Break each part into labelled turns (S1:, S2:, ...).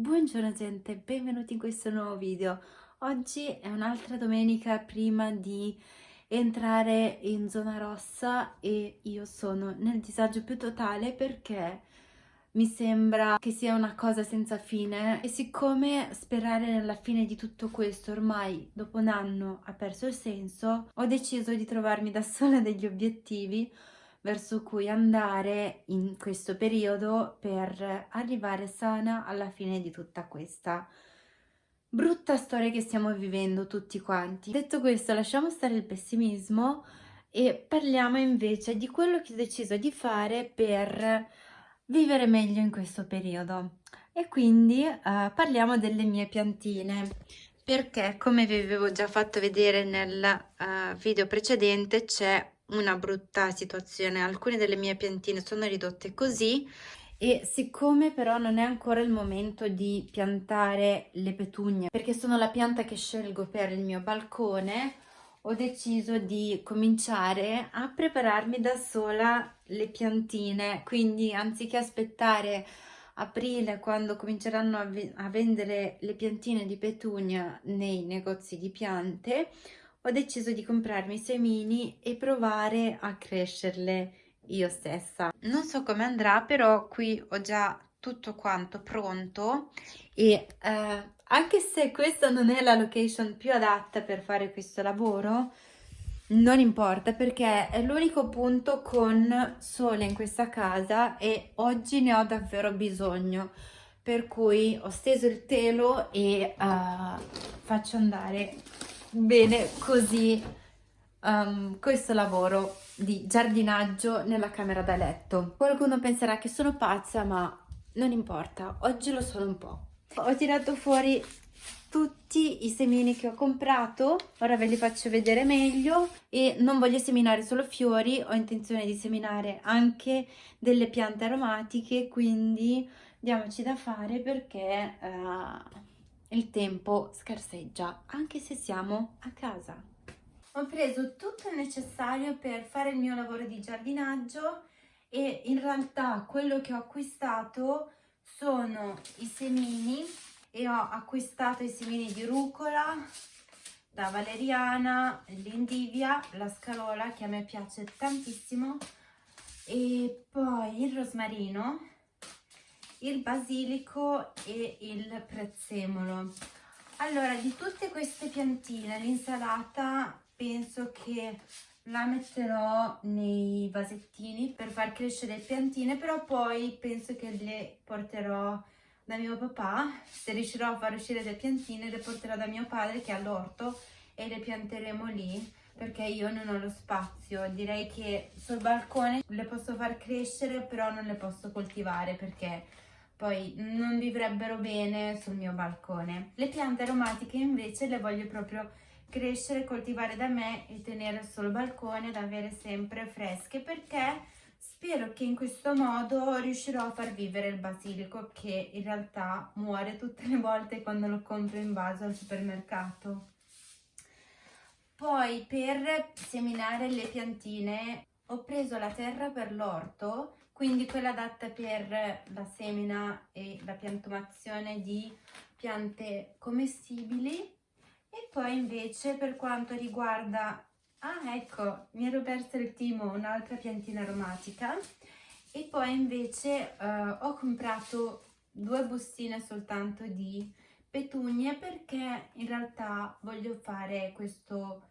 S1: Buongiorno gente, benvenuti in questo nuovo video. Oggi è un'altra domenica prima di entrare in zona rossa e io sono nel disagio più totale perché mi sembra che sia una cosa senza fine e siccome sperare nella fine di tutto questo ormai dopo un anno ha perso il senso, ho deciso di trovarmi da sola degli obiettivi verso cui andare in questo periodo per arrivare sana alla fine di tutta questa brutta storia che stiamo vivendo tutti quanti. Detto questo, lasciamo stare il pessimismo e parliamo invece di quello che ho deciso di fare per vivere meglio in questo periodo. E quindi uh, parliamo delle mie piantine perché come vi avevo già fatto vedere nel uh, video precedente c'è una brutta situazione. Alcune delle mie piantine sono ridotte così e siccome però non è ancora il momento di piantare le petugne perché sono la pianta che scelgo per il mio balcone ho deciso di cominciare a prepararmi da sola le piantine quindi anziché aspettare aprile quando cominceranno a, a vendere le piantine di petunia nei negozi di piante ho deciso di comprarmi i semini e provare a crescerle io stessa. Non so come andrà, però qui ho già tutto quanto pronto e eh, anche se questa non è la location più adatta per fare questo lavoro, non importa perché è l'unico punto con sole in questa casa e oggi ne ho davvero bisogno per cui ho steso il telo e uh, faccio andare bene così um, questo lavoro di giardinaggio nella camera da letto. Qualcuno penserà che sono pazza ma non importa, oggi lo sono un po'. Ho tirato fuori tutti i semini che ho comprato, ora ve li faccio vedere meglio e non voglio seminare solo fiori, ho intenzione di seminare anche delle piante aromatiche, quindi diamoci da fare perché... Uh, il tempo scarseggia, anche se siamo a casa. Ho preso tutto il necessario per fare il mio lavoro di giardinaggio e in realtà quello che ho acquistato sono i semini e ho acquistato i semini di rucola, la valeriana, l'indivia, la scarola che a me piace tantissimo e poi il rosmarino il basilico e il prezzemolo. Allora, di tutte queste piantine, l'insalata penso che la metterò nei vasettini per far crescere le piantine, però poi penso che le porterò da mio papà, se riuscirò a far uscire le piantine le porterò da mio padre che ha l'orto e le pianteremo lì perché io non ho lo spazio, direi che sul balcone le posso far crescere però non le posso coltivare perché poi non vivrebbero bene sul mio balcone. Le piante aromatiche invece le voglio proprio crescere, coltivare da me e tenere sul balcone ad avere sempre fresche perché spero che in questo modo riuscirò a far vivere il basilico che in realtà muore tutte le volte quando lo compro in vaso al supermercato. Poi per seminare le piantine ho preso la terra per l'orto quindi quella adatta per la semina e la piantumazione di piante commestibili. E poi invece per quanto riguarda ah ecco mi ero persa il timo un'altra piantina aromatica. E poi invece uh, ho comprato due bustine soltanto di petunie perché in realtà voglio fare questo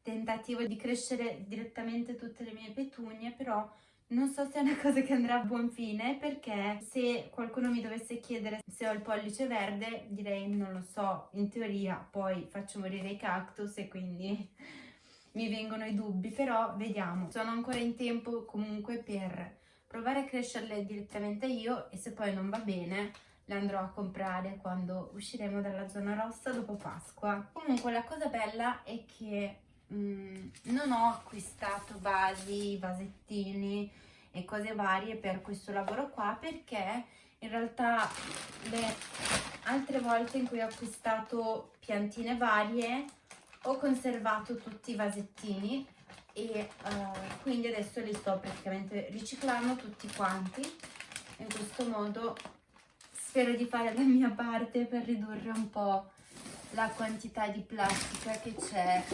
S1: tentativo di crescere direttamente tutte le mie petunie però non so se è una cosa che andrà a buon fine perché se qualcuno mi dovesse chiedere se ho il pollice verde direi non lo so, in teoria poi faccio morire i cactus e quindi mi vengono i dubbi, però vediamo. Sono ancora in tempo comunque per provare a crescerle direttamente io e se poi non va bene le andrò a comprare quando usciremo dalla zona rossa dopo Pasqua. Comunque la cosa bella è che Mm, non ho acquistato vasi, vasettini e cose varie per questo lavoro qua perché in realtà le altre volte in cui ho acquistato piantine varie ho conservato tutti i vasettini e uh, quindi adesso li sto praticamente riciclando tutti quanti. In questo modo spero di fare la mia parte per ridurre un po' la quantità di plastica che c'è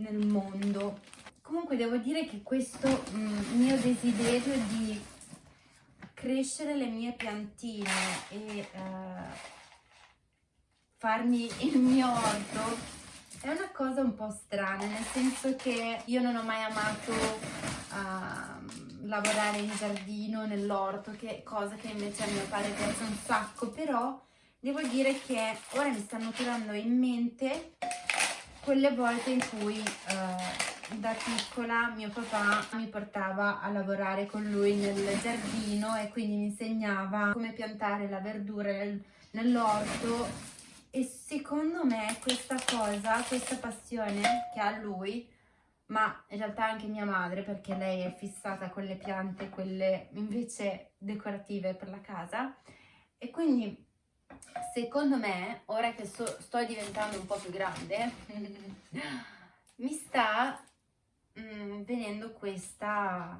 S1: nel mondo. Comunque devo dire che questo mm, mio desiderio di crescere le mie piantine e uh, farmi il mio orto è una cosa un po' strana, nel senso che io non ho mai amato uh, lavorare in giardino, nell'orto, che cosa che invece a mio padre piace un sacco, però devo dire che ora mi stanno tirando in mente quelle volte in cui uh, da piccola mio papà mi portava a lavorare con lui nel giardino e quindi mi insegnava come piantare la verdura nel, nell'orto e secondo me questa cosa, questa passione che ha lui, ma in realtà anche mia madre perché lei è fissata con le piante, quelle invece decorative per la casa e quindi secondo me, ora che so, sto diventando un po' più grande, mi sta mm, venendo questa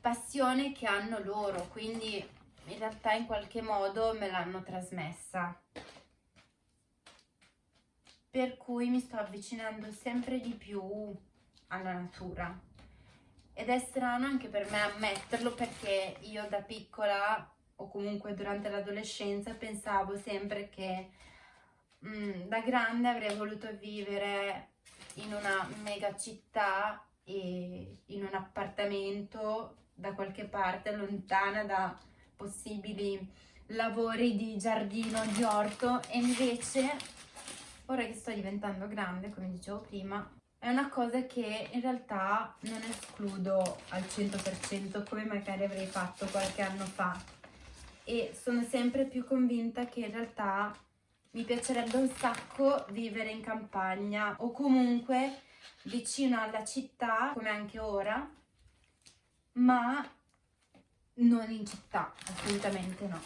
S1: passione che hanno loro, quindi in realtà in qualche modo me l'hanno trasmessa. Per cui mi sto avvicinando sempre di più alla natura. Ed è strano anche per me ammetterlo perché io da piccola o comunque durante l'adolescenza pensavo sempre che mh, mm, da grande avrei voluto vivere in una mega città e in un appartamento da qualche parte lontana da possibili lavori di giardino, di orto. E invece ora che sto diventando grande, come dicevo prima, è una cosa che in realtà non escludo al 100% come magari avrei fatto qualche anno fa e sono sempre più convinta che in realtà mi piacerebbe un sacco vivere in campagna o comunque vicino alla città come anche ora ma non in città, assolutamente no.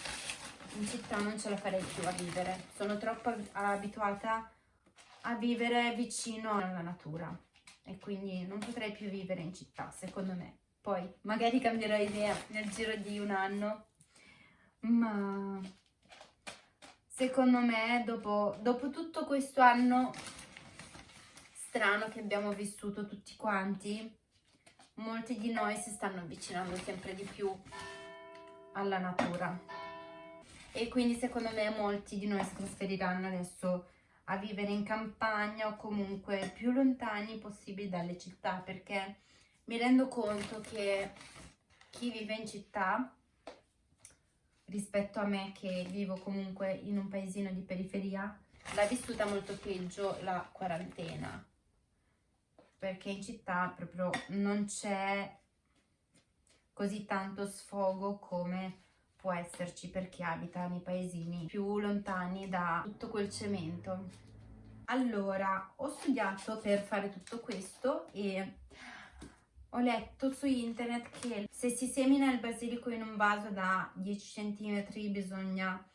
S1: In città non ce la farei più a vivere, sono troppo abituata a vivere vicino alla natura e quindi non potrei più vivere in città, secondo me. Poi magari cambierò idea nel giro di un anno, ma secondo me dopo, dopo tutto questo anno strano che abbiamo vissuto tutti quanti, molti di noi si stanno avvicinando sempre di più alla natura. E quindi secondo me molti di noi si trasferiranno adesso a vivere in campagna o comunque più lontani possibili dalle città perché mi rendo conto che chi vive in città rispetto a me che vivo comunque in un paesino di periferia l'ha vissuta molto peggio la quarantena perché in città proprio non c'è così tanto sfogo come può esserci per chi abita nei paesini più lontani da tutto quel cemento. Allora, ho studiato per fare tutto questo e ho letto su internet che se si semina il basilico in un vaso da 10 cm bisogna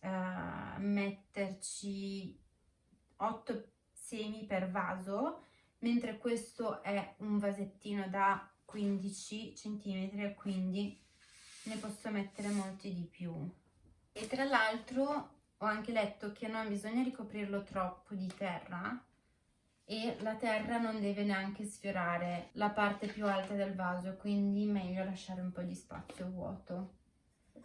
S1: eh, metterci 8 semi per vaso, mentre questo è un vasettino da 15 cm, quindi ne posso mettere molti di più. E tra l'altro ho anche letto che non bisogna ricoprirlo troppo di terra e la terra non deve neanche sfiorare la parte più alta del vaso quindi meglio lasciare un po' di spazio vuoto.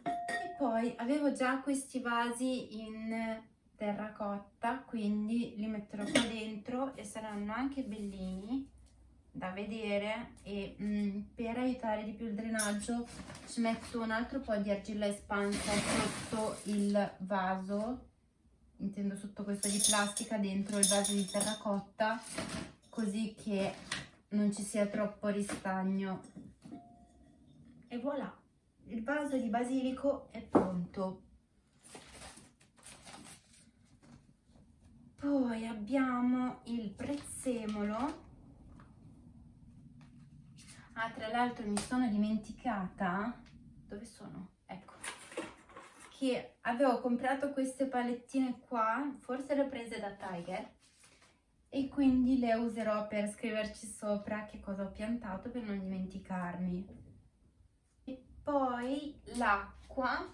S1: E poi avevo già questi vasi in terracotta quindi li metterò qua dentro e saranno anche bellini da vedere e mh, mm, per aiutare di più il drenaggio ci metto un altro po' di argilla espansa sotto il vaso intendo sotto questo di plastica dentro il vaso di terracotta così che non ci sia troppo ristagno. E voilà il vaso di basilico è pronto. Poi abbiamo il prezzemolo. Ah, tra l'altro mi sono dimenticata, dove sono? Che avevo comprato queste palettine qua, forse le ho prese da Tiger, e quindi le userò per scriverci sopra che cosa ho piantato per non dimenticarmi. E poi l'acqua,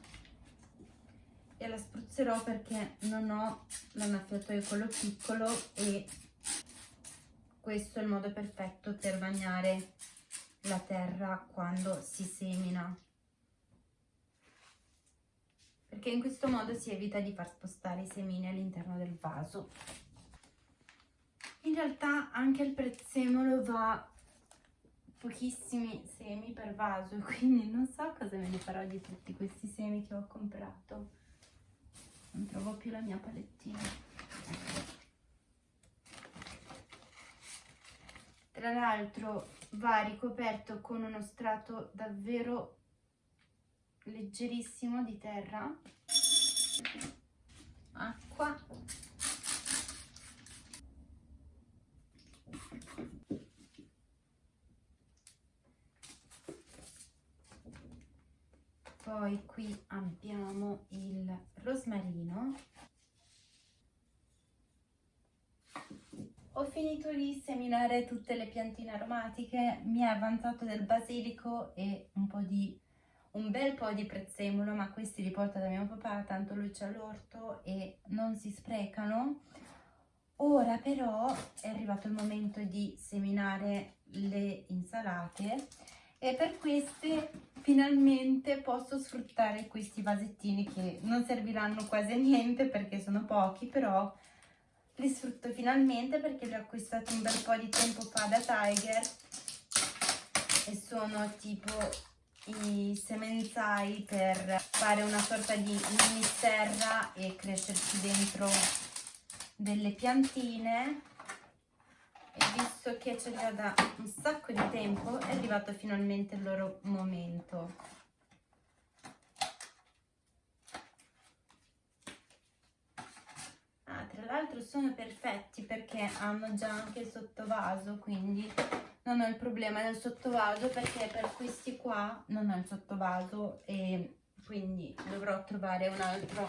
S1: e la spruzzerò perché non ho l'annaffiatoio quello piccolo e questo è il modo perfetto per bagnare la terra quando si semina perché in questo modo si evita di far spostare i semini all'interno del vaso. In realtà anche il prezzemolo va pochissimi semi per vaso quindi non so cosa me ne farò di tutti questi semi che ho comprato. Non trovo più la mia palettina. Tra l'altro va ricoperto con uno strato davvero leggerissimo di terra. Acqua. Poi qui abbiamo il rosmarino. Ho finito di seminare tutte le piantine aromatiche mi è avanzato del basilico e un po' di un bel po' di prezzemolo ma questi li porta da mio papà tanto lui c'ha l'orto e non si sprecano. Ora però è arrivato il momento di seminare le insalate e per queste finalmente posso sfruttare questi vasettini che non serviranno quasi a niente perché sono pochi però li sfrutto finalmente perché li ho acquistati un bel po' di tempo fa da Tiger e sono tipo i semenzai per fare una sorta di mini serra e crescerci dentro delle piantine. E visto che li ho da un sacco di tempo è arrivato finalmente il loro momento ah, tra l'altro sono perfetti perché hanno già anche il sottovaso quindi non ho il problema del sottovaso perché per questi qua non ho il sottovaso e quindi dovrò trovare un'altra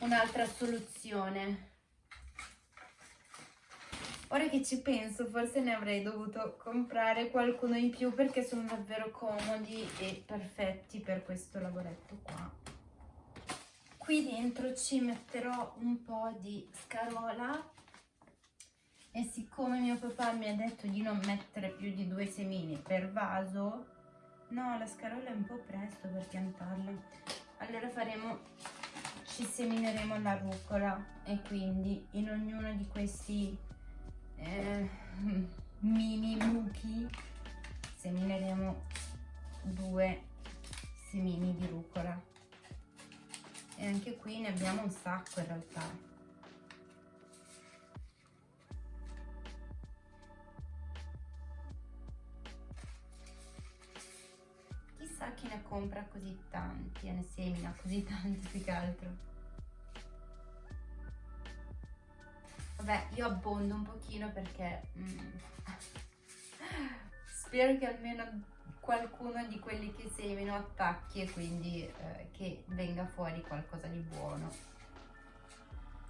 S1: un soluzione Ora che ci penso, forse ne avrei dovuto comprare qualcuno in più perché sono davvero comodi e perfetti per questo lavoretto qua. Qui dentro ci metterò un po' di scarola e siccome mio papà mi ha detto di non mettere più di due semini per vaso, no, la scarola è un po' presto per piantarla. Allora faremo, ci semineremo la rucola e quindi in ognuno di questi eh, mini mucchi semineremo due semini di rucola e anche qui ne abbiamo un sacco in realtà. Chissà chi ne compra così tanti e ne semina così tanti più che altro. Vabbè, io abbondo un pochino perché mm, spero che almeno qualcuno di quelli che semino attacchi e quindi eh, che venga fuori qualcosa di buono.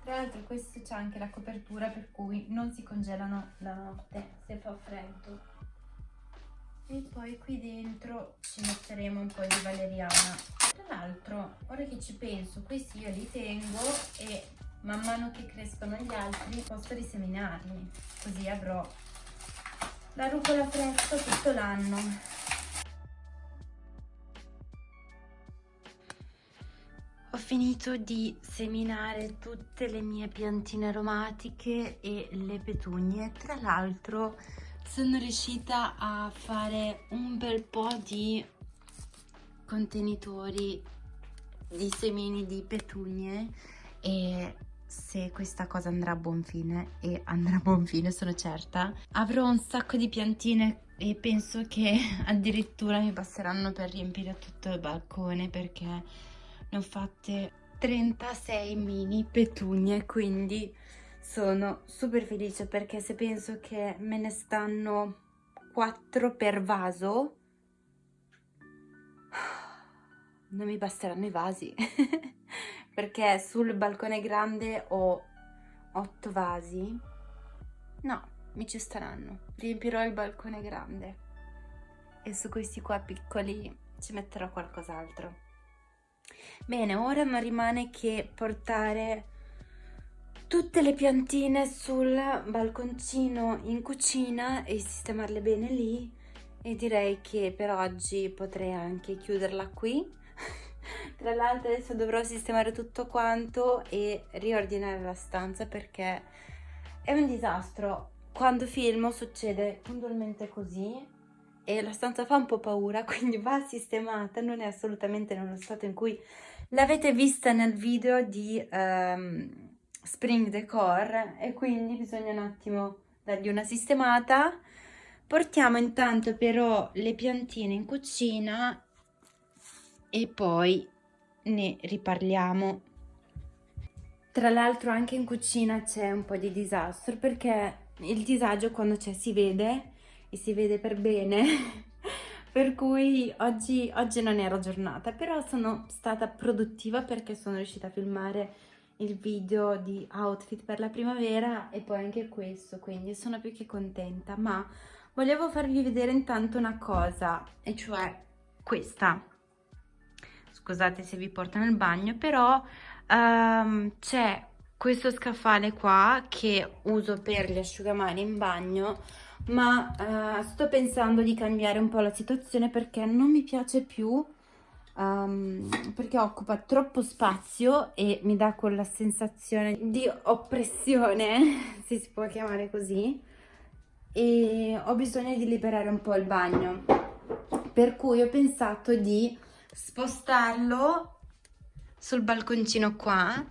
S1: Tra l'altro questo c'è anche la copertura per cui non si congelano la notte se fa freddo. E poi qui dentro ci metteremo un po' di valeriana. Tra l'altro, ora che ci penso, questi io li tengo e man mano che crescono gli altri posso riseminarli così avrò la rucola fresca tutto l'anno finito di seminare tutte le mie piantine aromatiche e le petugne tra l'altro sono riuscita a fare un bel po' di contenitori di semini di petugne e se questa cosa andrà a buon fine e andrà a buon fine sono certa avrò un sacco di piantine e penso che addirittura mi passeranno per riempire tutto il balcone perché ne ho fatte 36 mini petugne quindi sono super felice perché se penso che me ne stanno 4 per vaso non mi basteranno i vasi. Perché sul balcone grande ho otto vasi. No, mi ci staranno. Riempirò il balcone grande. E su questi qua piccoli ci metterò qualcos'altro Bene, ora non rimane che portare tutte le piantine sul balconcino in cucina e sistemarle bene lì. E direi che per oggi potrei anche chiuderla qui. Tra l'altro adesso dovrò sistemare tutto quanto e riordinare la stanza perché è un disastro. Quando filmo succede puntualmente così e la stanza fa un po' paura quindi va sistemata non è assolutamente nello stato in cui l'avete vista nel video di um, spring decor e quindi bisogna un attimo dargli una sistemata. Portiamo intanto però le piantine in cucina e poi ne riparliamo. Tra l'altro anche in cucina c'è un po' di disastro perché il disagio quando c'è si vede e si vede per bene per cui oggi, oggi non era giornata però sono stata produttiva perché sono riuscita a filmare il video di outfit per la primavera e poi anche questo, quindi sono più che contenta, ma volevo farvi vedere intanto una cosa, e cioè questa. Scusate se vi porto nel bagno, però um, c'è questo scaffale qua che uso per gli asciugamani in bagno, ma uh, sto pensando di cambiare un po' la situazione perché non mi piace più um, perché occupa troppo spazio e mi dà quella sensazione di oppressione, se si può chiamare così, e ho bisogno di liberare un po' il bagno, per cui ho pensato di spostarlo sul balconcino qua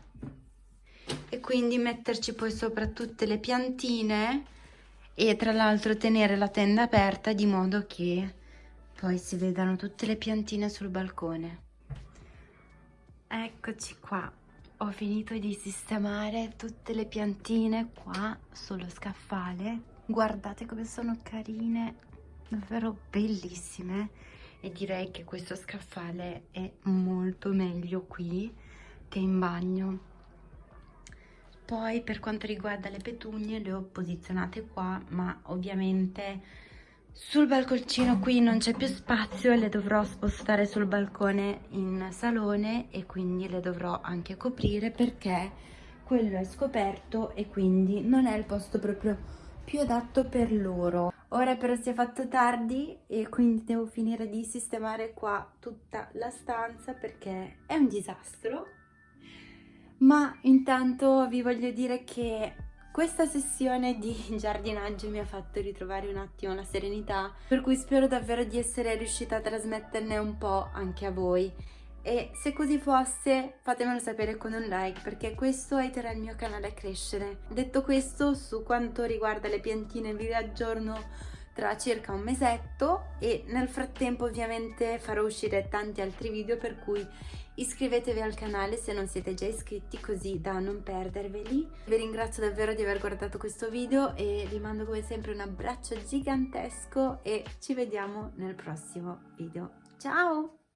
S1: e quindi metterci poi sopra tutte le piantine e tra l'altro tenere la tenda aperta di modo che poi si vedano tutte le piantine sul balcone. Eccoci qua, ho finito di sistemare tutte le piantine qua sullo scaffale. Guardate come sono carine, davvero bellissime. E direi che questo scaffale è molto meglio qui che in bagno. Poi per quanto riguarda le petugne le ho posizionate qua, ma ovviamente sul balconcino qui non c'è più spazio e le dovrò spostare sul balcone in salone e quindi le dovrò anche coprire perché quello è scoperto e quindi non è il posto proprio più adatto per loro. Ora però si è fatto tardi e quindi devo finire di sistemare qua tutta la stanza perché è un disastro. Ma intanto vi voglio dire che questa sessione di giardinaggio mi ha fatto ritrovare un attimo la serenità, per cui spero davvero di essere riuscita a trasmetterne un po' anche a voi. E se così fosse fatemelo sapere con un like perché questo aiuterà il mio canale a crescere. Detto questo, su quanto riguarda le piantine vi aggiorno tra circa un mesetto e nel frattempo ovviamente farò uscire tanti altri video per cui iscrivetevi al canale se non siete già iscritti così da non perderveli. Vi ringrazio davvero di aver guardato questo video e vi mando come sempre un abbraccio gigantesco e ci vediamo nel prossimo video. Ciao!